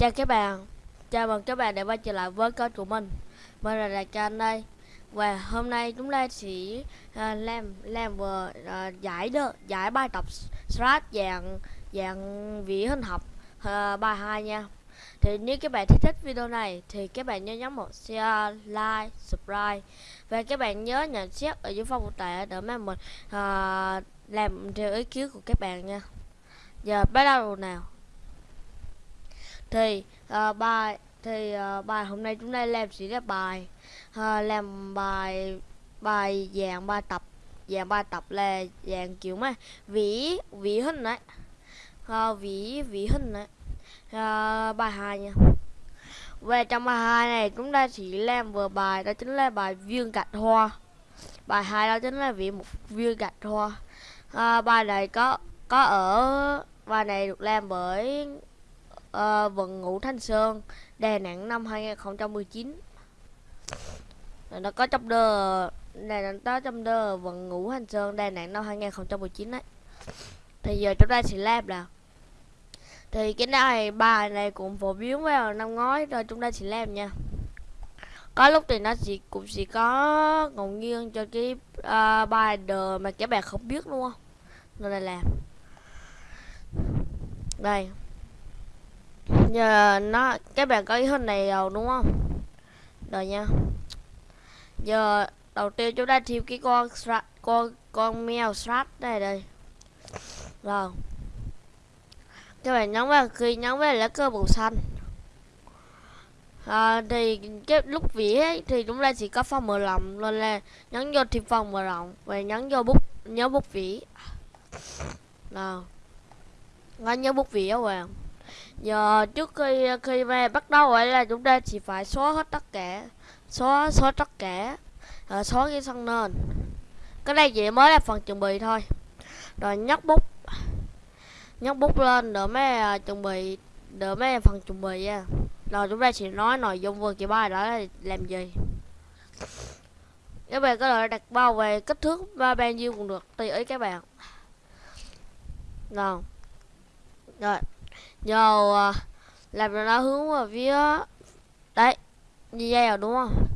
Chào các bạn, chào mừng các bạn đã quay trở lại với kênh của mình. Mình là Đại Ca đây. Và hôm nay chúng ta sẽ uh, làm làm vừa uh, à, giải được giải bài tập strat dạng dạng vị hình học uh, bài 2 nha. Thì nếu các bạn thích thích video này thì các bạn nhớ nhấn một share, like, subscribe. Và các bạn nhớ nhận xét ở dưới phần mô tả để mà mình uh, làm theo ý kiến của các bạn nha. Giờ bắt đầu nào thì uh, bài thì uh, bài hôm nay chúng ta làm sẽ là bài uh, làm bài bài dạng bài tập. Dạng bài tập là dạng kiểu mà vĩ vĩ hình đấy. Uh, vĩ vĩ hình đấy. Uh, bài hai nha. Về trong bài hai này chúng ta chỉ làm vừa bài đó chính là bài viên gạch hoa. Bài hai đó chính là vĩ một viên gạch hoa. Uh, bài này có có ở bài này được làm bởi Ờ, uh, vận ngũ Thanh Sơn Đà Nẵng năm 2019 nó có trong đơ này nó trong đơ vận ngũ Thanh Sơn Đà Nẵng năm 2019 đấy. Thì giờ chúng ta sẽ làm nào thì cái này bài này cũng phổ biến vào năm ngoái rồi chúng ta sẽ làm nha. Có lúc thì nó chỉ cũng chỉ có ngẫu nhiên cho cái uh, bài đờ mà các bạn không biết luôn nên là làm đây giờ nó các bạn có ý hình này rồi đúng không? Rồi nha. Giờ đầu tiên chúng ta thiếu cái con strat con con mèo strat đây đây. Rồi. Các bạn nhấn vào khi nhấn vào lá cờ màu xanh. À, thì cái lúc vỉ ấy, thì chúng ta chỉ có phần mở rộng nên là nhấn vô thì phần mở rộng và nhấn vô bút nhớ bút vỉ nào nhớ bút vỉ các bạn giờ trước khi khi mà bắt đầu ấy là chúng ta chỉ phải xóa hết tất cả xóa xóa tất cả à, xóa cái sân nền. Cái này chỉ mới là phần chuẩn bị thôi. Rồi nhấc bút nhấc bút lên để mấy uh, chuẩn bị để mấy phần chuẩn bị nha. Rồi chúng ta chỉ nói nội dung vừa cái bài đó là làm gì. Các bạn có thể đặt bao về kích thước và bao nhiêu cũng được tùy ý các bạn. Nào. Rồi giờ à, làm cho nó hướng vào phía đấy như vậy rồi, đúng không?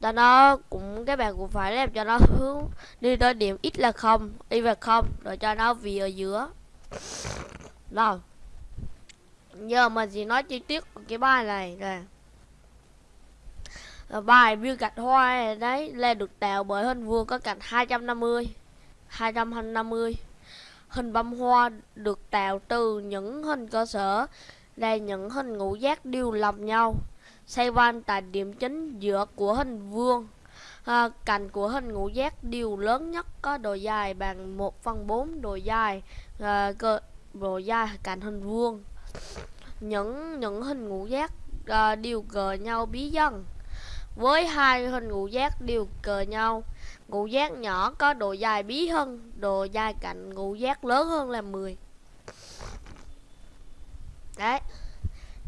Cho nó cũng các bạn cũng phải làm cho nó hướng đi tới điểm x là không, y về không, rồi cho nó vì ở giữa. Rồi giờ mình gì nói chi tiết của cái bài này nè. Bài viên gạch hoa này, đấy là được tạo bởi hình vuông có cạnh 250 250 Hình bông hoa được tạo từ những hình cơ sở là những hình ngũ giác đều lầm nhau. Xoay quanh tại điểm chính giữa của hình vuông. À, cạnh của hình ngũ giác đều lớn nhất có độ dài bằng 1 phần 4 độ dài à, cơ, độ dài cạnh hình vuông. Những những hình ngũ giác à, đều gờ nhau bí dân. Với hai hình ngũ giác đều cờ nhau. Ngũ giác nhỏ có độ dài bí hơn Độ dài cạnh ngũ giác lớn hơn là 10 Đấy.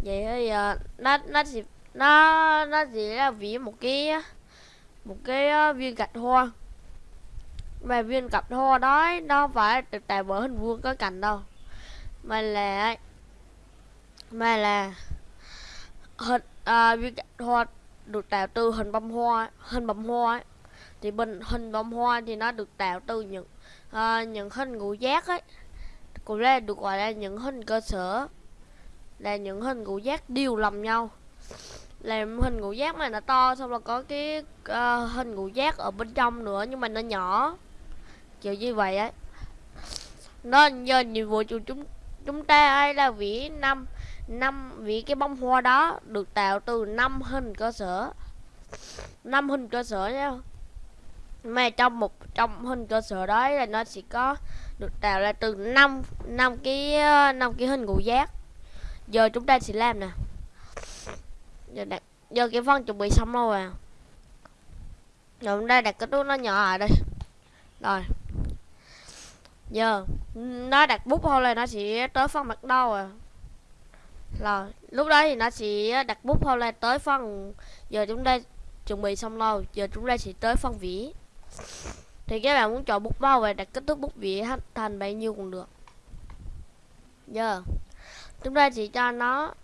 Vậy thì uh, nó nó chỉ nó nó chỉ là ví một cái một cái uh, viên gạch hoa. Mà viên gạch hoa đó nó phải được tạo bởi hình vuông có cạnh đâu. Mà là mà là hình uh, viên gạch hoa được tạo từ hình bông hoa hình bông hoa ấy. Thì bình hình bông hoa thì nó được tạo từ những uh, những hình ngũ giác ấy. Cũng là được gọi là những hình cơ sở là những hình ngũ giác đều lầm nhau. Làm hình ngũ giác mà nó to xong là có cái uh, hình ngũ giác ở bên trong nữa nhưng mà nó nhỏ. Kiểu như vậy ấy. Nên giờ nhiệm vụ của chúng chúng ta ấy là vĩ năm năm, vì cái bông hoa đó được tạo từ năm hình cơ sở. Năm hình cơ sở nhá. Mà trong một, trong hình cơ sở đó là nó sẽ có được tạo ra từ năm năm cái năm cái hình ngũ giác. Giờ chúng ta sẽ làm nè. Giờ đặt, giờ cái phần chuẩn bị xong rồi à. Rồi chúng ta đặt cái túi nó nhỏ ở đây. Rồi. Giờ, nó đặt bút thôi là nó sẽ tới phần mặt đâu à rồi lúc đó thì nó sẽ ờ, đặt bút thôi là tới phân giờ chúng ta chuẩn bị xong rồi giờ chúng ta sẽ tới phân vỉ thì các bạn muốn chọn bút bao và đặt kích thước bút vỉ thành bao nhiêu cũng được. Giờ chúng ta chỉ cho nó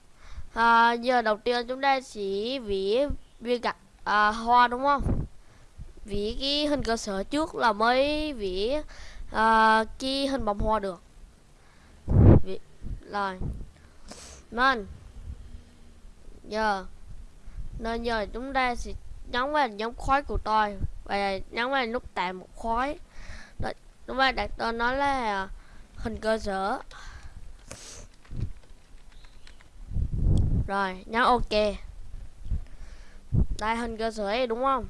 à, giờ đầu tiên chúng ta chỉ vỉ viên gạch à, hoa đúng không? Vỉ cái hình cơ sở trước là mới vỉ à, cái hình bông hoa được. Vỉ, rồi nên giờ. Nên giờ chúng ta sẽ nhấn vào nhóm khói của tôi. Và nhấn vào nút tạo một khói. Đó, chúng ta đặt tên nó là hình cơ sở. Rồi nhấn ok. Đây hình cơ sở này đúng không?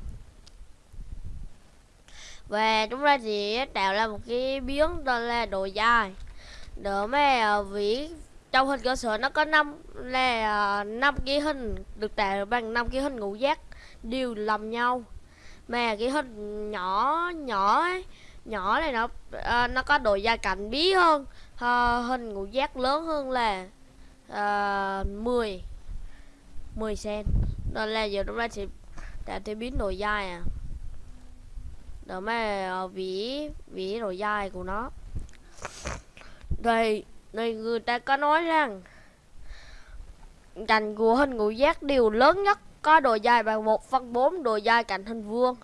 Và chúng ta sẽ tạo ra một cái biến tên là đồ dài. Để mà ờ, vỉ trong hình cơ sở nó có năm là à, năm cái hình được tạo bằng năm cái hình ngũ giác đều làm nhau. Mà cái hình nhỏ nhỏ ấy, nhỏ này nó à, nó có độ dài cạnh bí hơn. À, hình ngũ giác lớn hơn là à, 10 10 cm nên là giờ chúng ta sẽ tạo thêm biến độ dài à. Đó mà à, vỉ vỉ độ dài của nó. Đây này người ta có nói rằng Cành của hình ngũ giác đều lớn nhất có độ dài bằng 1 phân 4 độ dài cạnh hình vuông.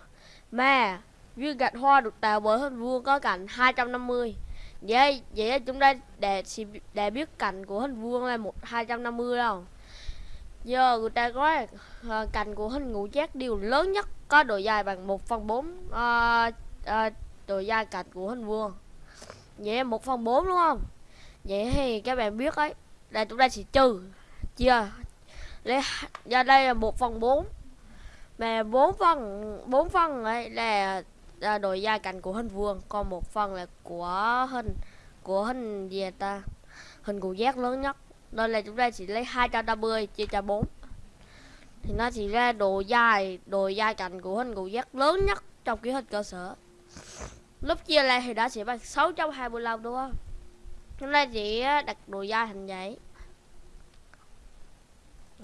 Mà viên gạch hoa được tạo bởi hình vuông có cạnh 250 vậy vậy chúng ta để để biết cạnh của hình vuông là một 250 đâu. Giờ người ta có uh, cạnh của hình ngũ giác đều lớn nhất có độ dài bằng 1 phần 4 uh, uh, độ dài cạnh của hình vuông. Vậy 1 phần 4 đúng không? Vậy thì các bạn biết ấy là chúng ta sẽ trừ chia lấy ra đây là một phần bốn. Mà bốn phần bốn phần ấy là, là độ dài cạnh của hình vuông còn một phần là của hình của hình gì ta? Hình cụ giác lớn nhất. Nên là chúng ta chỉ lấy 250 chia cho 4 thì nó chỉ ra độ dài độ dài cạnh của hình cụ giác lớn nhất trong ký hình cơ sở. Lúc chia lại thì đã sẽ bằng 625 đúng không? Chúng ta chỉ đặt đồ da thành vậy.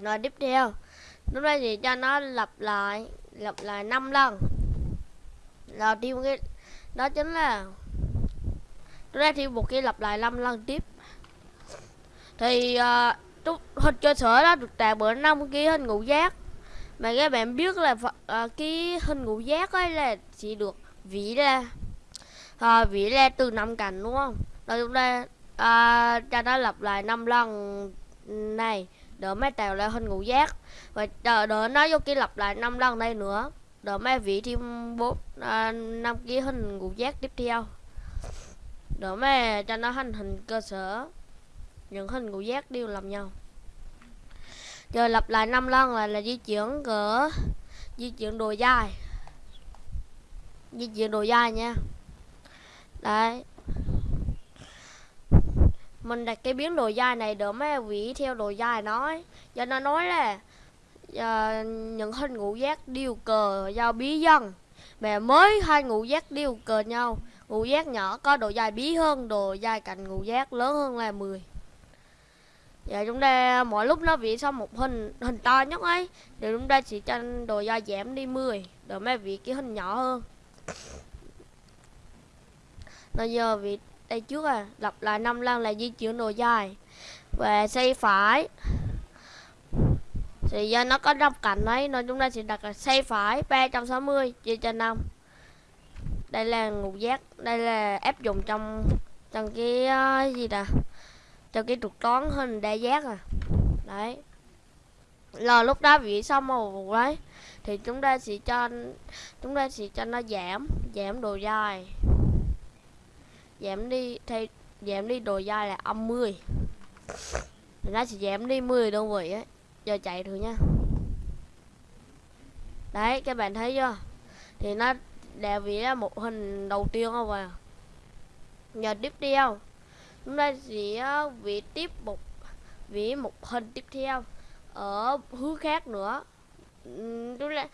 Rồi tiếp theo chúng ta chỉ cho nó lặp lại lặp lại 5 lần. Rồi thêm cái đó chính là chúng ta thêm một cái lặp lại 5 lần tiếp. Thì uh, hình cơ sở đó được tạo bởi năm cái hình ngũ giác. Mà các bạn biết là uh, cái hình ngũ giác ấy là chỉ được vỉ ra ờ, uh, vỉ ra từ năm cạnh đúng không? Rồi chúng ta à, cho nó lặp lại 5 lần. Này đỡ mấy tạo lại hình ngũ giác. Và đỡ, đỡ nó vô kia lặp lại 5 lần đây nữa. Đỡ mấy vị thêm bốn à, năm cái hình ngũ giác tiếp theo. Đỡ mấy cho nó hành hình cơ sở. Những hình ngũ giác đều làm nhau. Rồi lặp lại 5 lần là là di chuyển cỡ di chuyển đồ dài. Di chuyển đồ dài nha. Đấy mình đặt cái biến độ dài này để mấy vị theo độ dài nói. Cho nó nói là uh, những hình ngũ giác đều cờ giao bí dân. Mẹ mới hai ngũ giác đều cờ nhau ngũ giác nhỏ có độ dài bí hơn độ dài cạnh ngũ giác lớn hơn là 10 Dạ chúng ta mỗi lúc nó vị xong một hình hình to nhất ấy thì chúng ta chỉ cho độ dài giảm đi 10 để mấy vị cái hình nhỏ hơn. Bây giờ vị đây trước à lặp lại 5 lần là di chuyển độ dài. Về xây phải. Thì do nó có năm cạnh ấy nên chúng ta sẽ đặt là xây phải 360 chia cho 5 đây là ngũ giác đây là áp dụng trong trong cái uh, gì nè trong cái trục toán hình đa giác à. Đấy. Là lúc đó vị xong màu đấy. Thì chúng ta sẽ cho chúng ta sẽ cho nó giảm giảm độ dài giảm đi, thay giảm đi độ dài là âm 10 nó sẽ giảm đi 10 đơn vị ấy giờ chạy thử nha. Đấy, các bạn thấy chưa? Thì nó đã vì là một hình đầu tiên không à? Giờ tiếp theo. Chúng ta sẽ ờ, vị tiếp một vị một hình tiếp theo. Ở hướng khác nữa. Chúng ta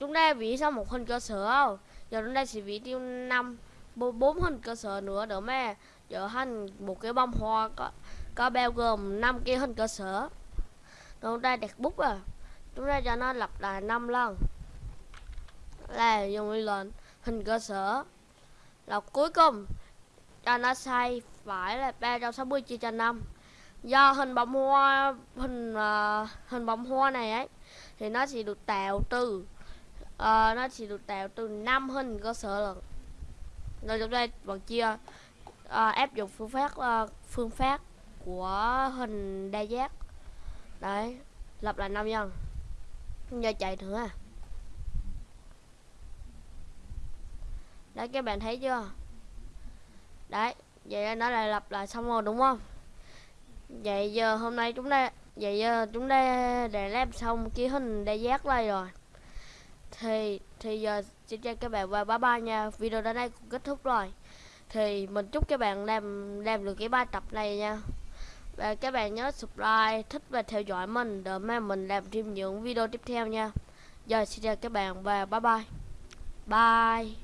chúng ta vị xong một hình cơ sở không? Giờ chúng ta sẽ vị tiêu năm bốn hình cơ sở nữa đỡ mà trở thành một cái bông hoa có có bao gồm năm cái hình cơ sở. Chúng ta đặt bút à. Chúng ta cho nó lặp lại 5 lần. Là dùng lên hình cơ sở. Là cuối cùng cho nó sai phải là 360 chia cho 5 do hình bông hoa hình uh, hình bông hoa này ấy thì nó chỉ được tạo từ uh, nó chỉ được tạo từ năm hình cơ sở lần rồi trong đây bọn chia à, áp dụng phương pháp à, phương pháp của hình đa giác. Đấy lập lại năm nhân giờ chạy thử à. Đấy các bạn thấy chưa? Đấy vậy nó lại lặp lại xong rồi đúng không? Vậy giờ hôm nay chúng ta vậy giờ chúng ta đã làm xong cái hình đa giác này rồi thì thì giờ xin chào các bạn và bye bye nha. Video đến đây cũng kết thúc rồi. Thì mình chúc các bạn làm làm được cái bài tập này nha. Và các bạn nhớ subscribe, thích và theo dõi mình để mà mình làm thêm những video tiếp theo nha. Giờ xin chào các bạn và bye bye. Bye.